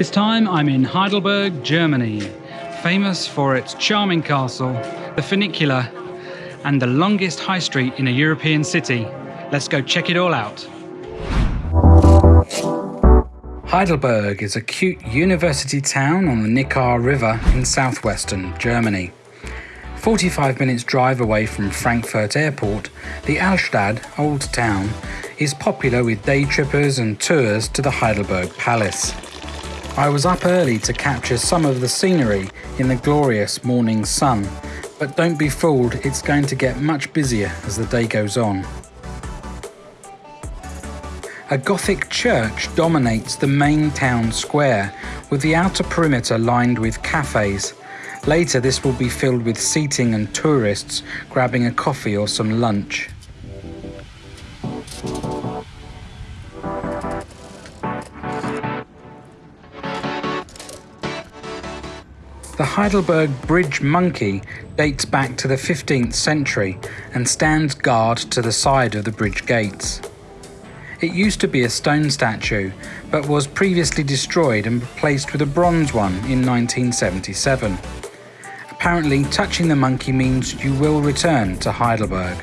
This time I'm in Heidelberg, Germany, famous for its charming castle, the funicular, and the longest high street in a European city. Let's go check it all out. Heidelberg is a cute university town on the Neckar River in southwestern Germany. 45 minutes drive away from Frankfurt Airport, the Altstadt, Old Town, is popular with day trippers and tours to the Heidelberg Palace. I was up early to capture some of the scenery in the glorious morning sun, but don't be fooled, it's going to get much busier as the day goes on. A Gothic church dominates the main town square, with the outer perimeter lined with cafes. Later, this will be filled with seating and tourists grabbing a coffee or some lunch. The Heidelberg Bridge monkey dates back to the 15th century and stands guard to the side of the bridge gates. It used to be a stone statue, but was previously destroyed and replaced with a bronze one in 1977. Apparently, touching the monkey means you will return to Heidelberg.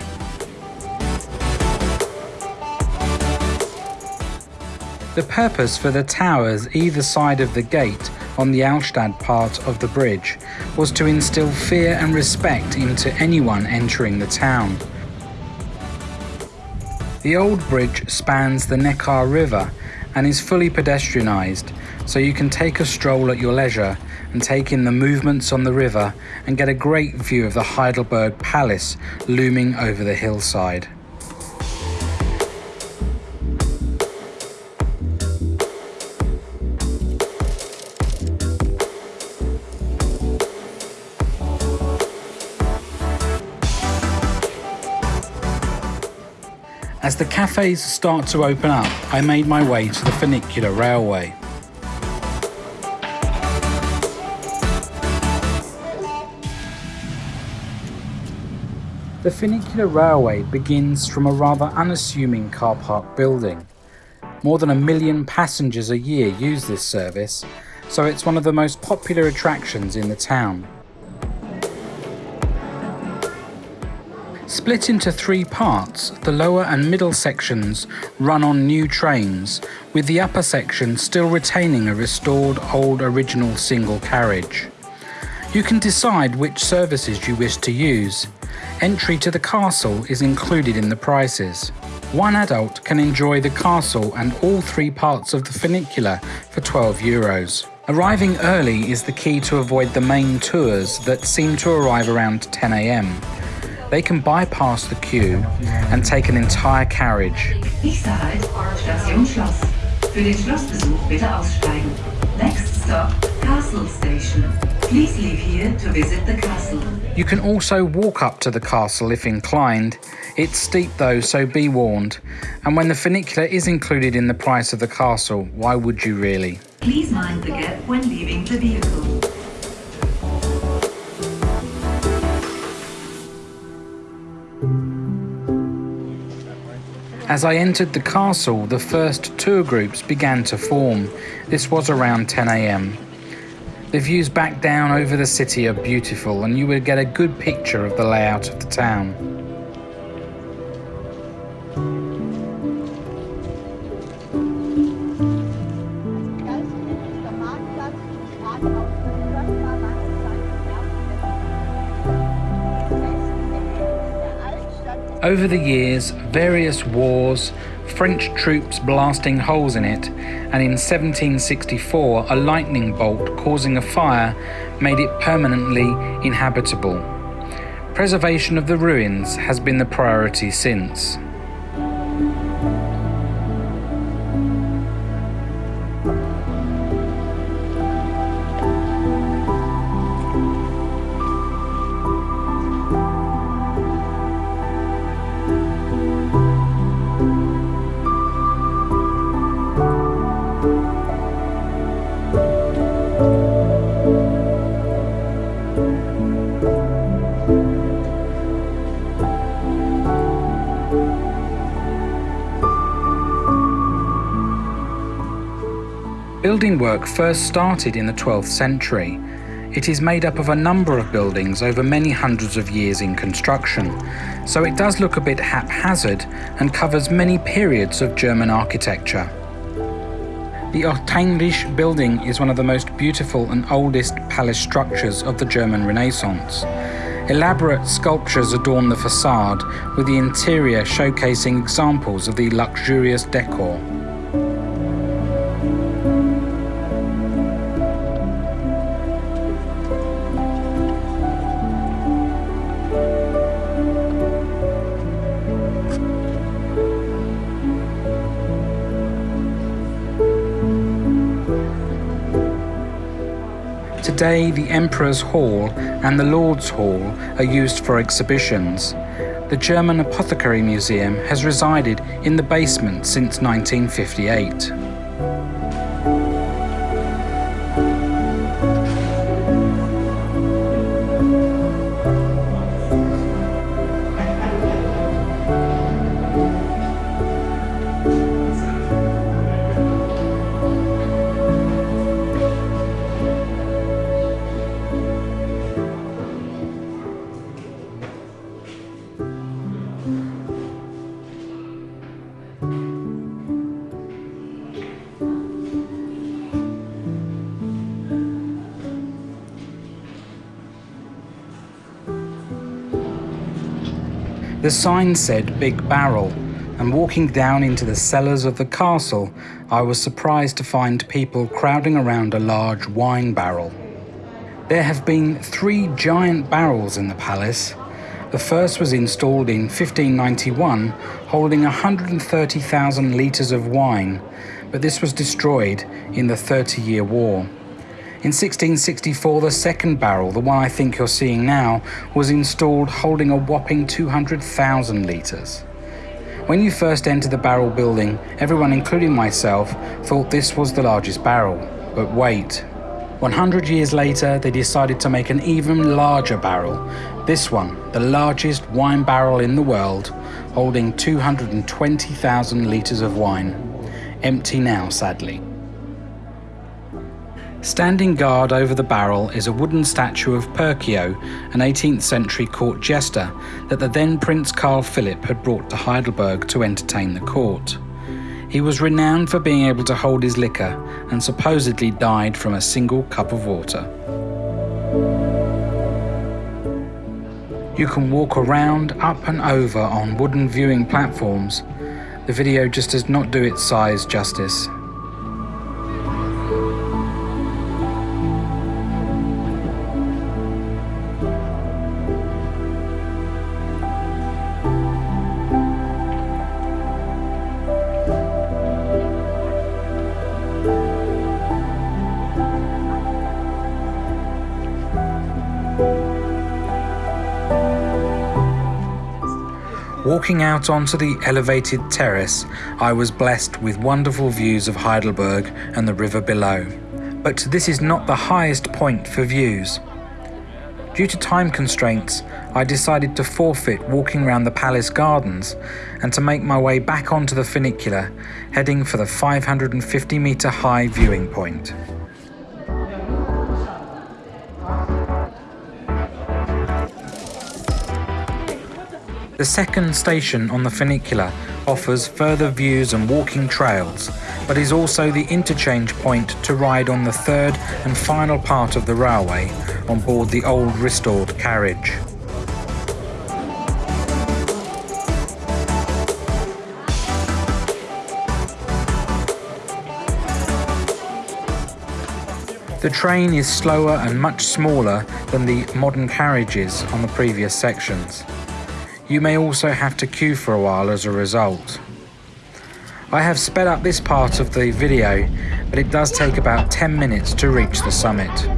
The purpose for the towers either side of the gate on the Altstadt part of the bridge was to instill fear and respect into anyone entering the town. The old bridge spans the Neckar River and is fully pedestrianised, so you can take a stroll at your leisure and take in the movements on the river and get a great view of the Heidelberg Palace looming over the hillside. As the cafes start to open up, I made my way to the funicular railway. The funicular railway begins from a rather unassuming car park building. More than a million passengers a year use this service, so it's one of the most popular attractions in the town. Split into three parts, the lower and middle sections run on new trains, with the upper section still retaining a restored old original single carriage. You can decide which services you wish to use. Entry to the castle is included in the prices. One adult can enjoy the castle and all three parts of the funicular for 12 euros. Arriving early is the key to avoid the main tours that seem to arrive around 10am. They can bypass the queue and take an entire carriage. Nächster Halt, Station Schloss. Für den Schlossbesuch bitte aussteigen. Next stop, Castle Station. Please leave here to visit the castle. You can also walk up to the castle if inclined. It's steep though, so be warned. And when the funicular is included in the price of the castle, why would you really? Please mind the gap when leaving the vehicle. As I entered the castle, the first tour groups began to form. This was around 10am. The views back down over the city are beautiful and you would get a good picture of the layout of the town. Over the years, various wars, French troops blasting holes in it, and in 1764 a lightning bolt causing a fire made it permanently inhabitable. Preservation of the ruins has been the priority since. Building work first started in the 12th century. It is made up of a number of buildings over many hundreds of years in construction, so it does look a bit haphazard and covers many periods of German architecture. The Ottheinrich building is one of the most beautiful and oldest palace structures of the German Renaissance. Elaborate sculptures adorn the facade, with the interior showcasing examples of the luxurious decor. Today, the Emperor's Hall and the Lord's Hall are used for exhibitions. The German Apothecary Museum has resided in the basement since 1958. The sign said Big Barrel, and walking down into the cellars of the castle, I was surprised to find people crowding around a large wine barrel. There have been three giant barrels in the palace. The first was installed in 1591, holding 130,000 litres of wine, but this was destroyed in the Thirty Year War. In 1664, the second barrel, the one I think you're seeing now, was installed holding a whopping 200,000 litres. When you first entered the barrel building, everyone, including myself, thought this was the largest barrel. But wait. 100 years later, they decided to make an even larger barrel. This one, the largest wine barrel in the world, holding 220,000 litres of wine. Empty now, sadly. Standing guard over the barrel is a wooden statue of Perkeo, an 18th century court jester that the then Prince Carl Philip had brought to Heidelberg to entertain the court. He was renowned for being able to hold his liquor and supposedly died from a single cup of water. You can walk around, up and over on wooden viewing platforms. The video just does not do its size justice. Walking out onto the elevated terrace, I was blessed with wonderful views of Heidelberg and the river below. But this is not the highest point for views. Due to time constraints, I decided to forfeit walking around the palace gardens and to make my way back onto the funicular, heading for the 550 metre high viewing point. The second station on the funicular offers further views and walking trails, but is also the interchange point to ride on the third and final part of the railway on board the old restored carriage. The train is slower and much smaller than the modern carriages on the previous sections. You may also have to queue for a while as a result. I have sped up this part of the video, but it does take about 10 minutes to reach the summit.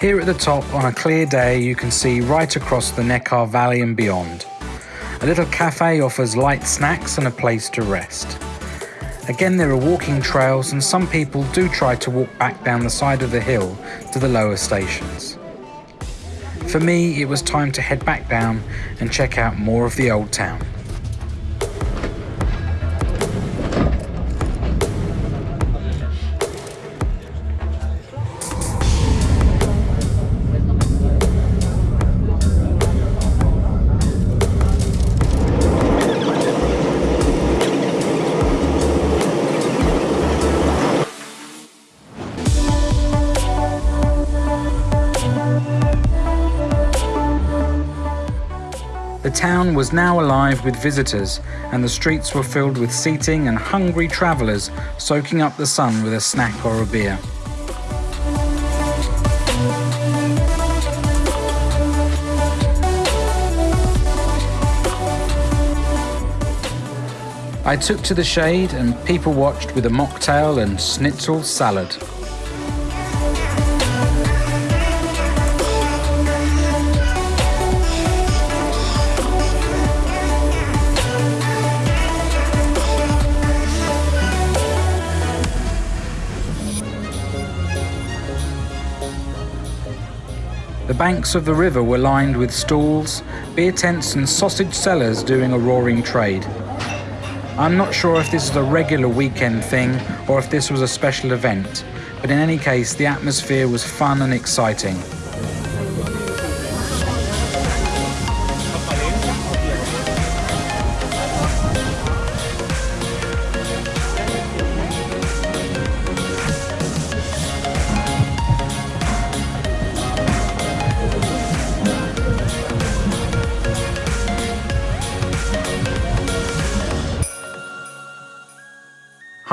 Here at the top, on a clear day, you can see right across the Neckar Valley and beyond. A little cafe offers light snacks and a place to rest. Again, there are walking trails, and some people do try to walk back down the side of the hill to the lower stations. For me, it was time to head back down and check out more of the old town. Town was now alive with visitors, and the streets were filled with seating and hungry travellers soaking up the sun with a snack or a beer. I took to the shade and people watched with a mocktail and schnitzel salad. The banks of the river were lined with stalls, beer tents and sausage sellers doing a roaring trade. I'm not sure if this is a regular weekend thing or if this was a special event, but in any case the atmosphere was fun and exciting.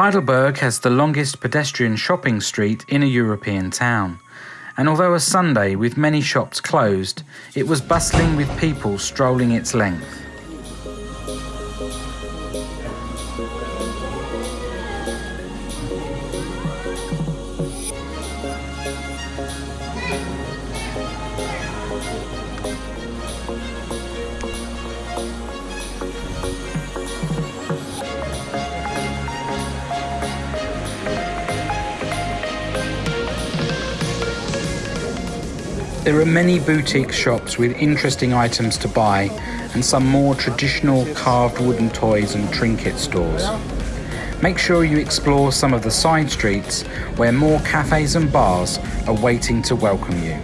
Heidelberg has the longest pedestrian shopping street in a European town, and although a Sunday with many shops closed, it was bustling with people strolling its length. There are many boutique shops with interesting items to buy and some more traditional carved wooden toys and trinket stores. Make sure you explore some of the side streets where more cafes and bars are waiting to welcome you.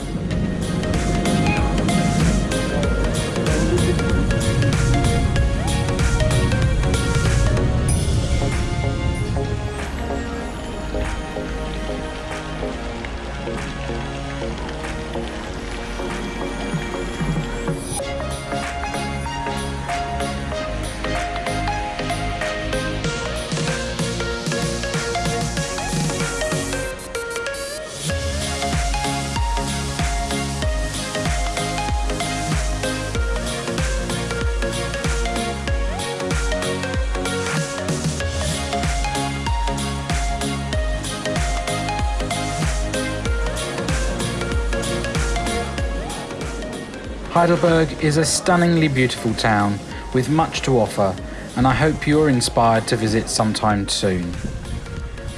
Heidelberg is a stunningly beautiful town with much to offer, and I hope you're inspired to visit sometime soon.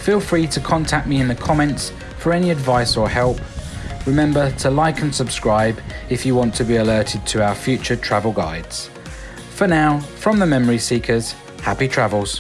Feel free to contact me in the comments for any advice or help. Remember to like and subscribe if you want to be alerted to our future travel guides. For now, from the Memory Seekers, happy travels.